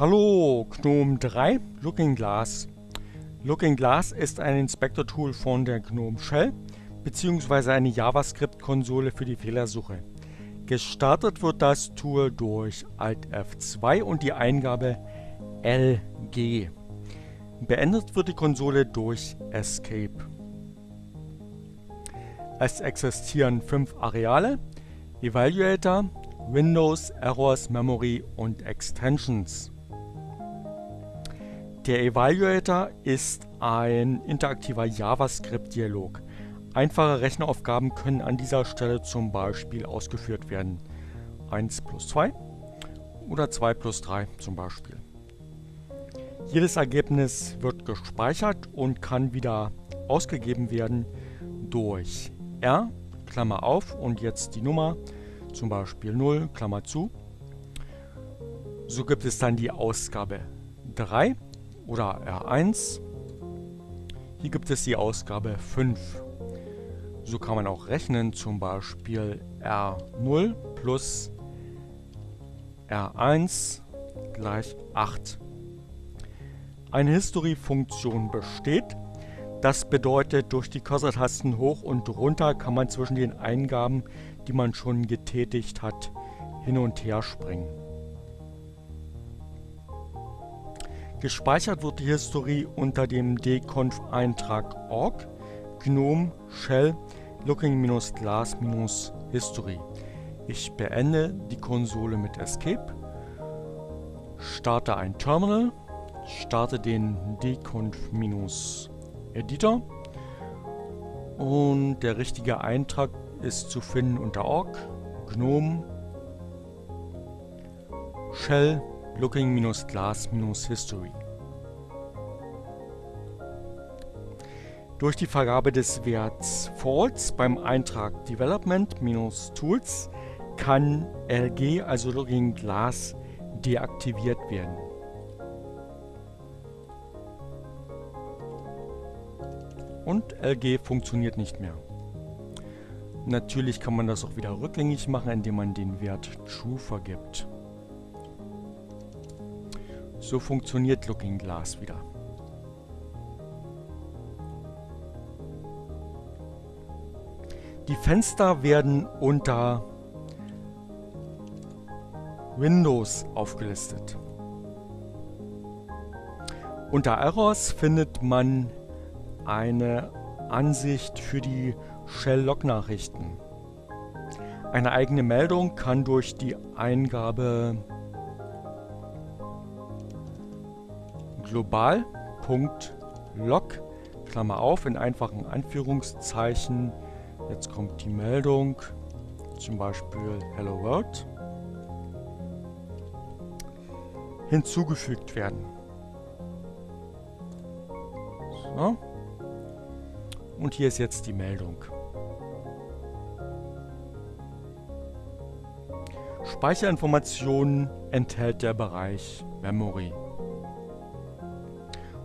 Hallo GNOME 3 Looking Glass. Looking Glass ist ein Inspektor-Tool von der GNOME Shell bzw. eine JavaScript-Konsole für die Fehlersuche. Gestartet wird das Tool durch Alt F2 und die Eingabe LG. Beendet wird die Konsole durch Escape. Es existieren fünf Areale, Evaluator, Windows, Errors, Memory und Extensions. Der Evaluator ist ein interaktiver JavaScript-Dialog. Einfache Rechenaufgaben können an dieser Stelle zum Beispiel ausgeführt werden. 1 plus 2 oder 2 plus 3 zum Beispiel. Jedes Ergebnis wird gespeichert und kann wieder ausgegeben werden durch R, Klammer auf und jetzt die Nummer, zum Beispiel 0, Klammer zu. So gibt es dann die Ausgabe 3 oder R1. Hier gibt es die Ausgabe 5. So kann man auch rechnen, zum Beispiel R0 plus R1 gleich 8. Eine History-Funktion besteht. Das bedeutet, durch die Cursor-Tasten hoch und runter kann man zwischen den Eingaben, die man schon getätigt hat, hin und her springen. Gespeichert wird die Historie unter dem dconf-Eintrag org gnome shell looking-glass-history. Ich beende die Konsole mit Escape, starte ein Terminal, starte den dconf-editor und der richtige Eintrag ist zu finden unter org gnome shell Looking-Glass-History. Durch die Vergabe des Werts False beim Eintrag Development-Tools kann LG, also Looking Glass, deaktiviert werden. Und LG funktioniert nicht mehr. Natürlich kann man das auch wieder rückgängig machen, indem man den Wert True vergibt. So funktioniert Looking Glass wieder. Die Fenster werden unter Windows aufgelistet. Unter Errors findet man eine Ansicht für die Shell-Log-Nachrichten. Eine eigene Meldung kann durch die Eingabe global.log, Klammer auf, in einfachen Anführungszeichen, jetzt kommt die Meldung, zum Beispiel Hello World, hinzugefügt werden. So. Und hier ist jetzt die Meldung. Speicherinformationen enthält der Bereich Memory.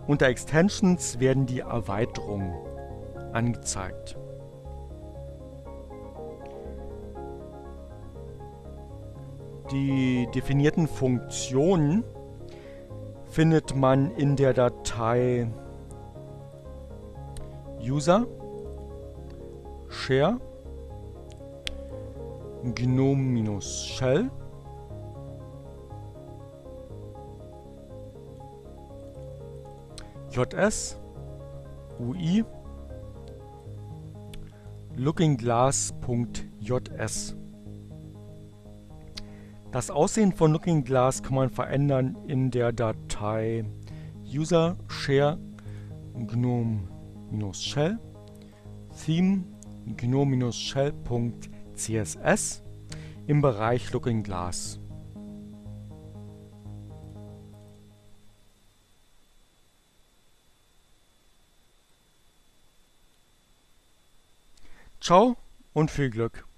Unter Extensions werden die Erweiterungen angezeigt. Die definierten Funktionen findet man in der Datei User Share GNOME-Shell JS, UI, lookingglass.js. Das Aussehen von Looking Glass kann man verändern in der Datei user share gnome-shell theme gnome-shell.css im Bereich Looking Ciao und viel Glück!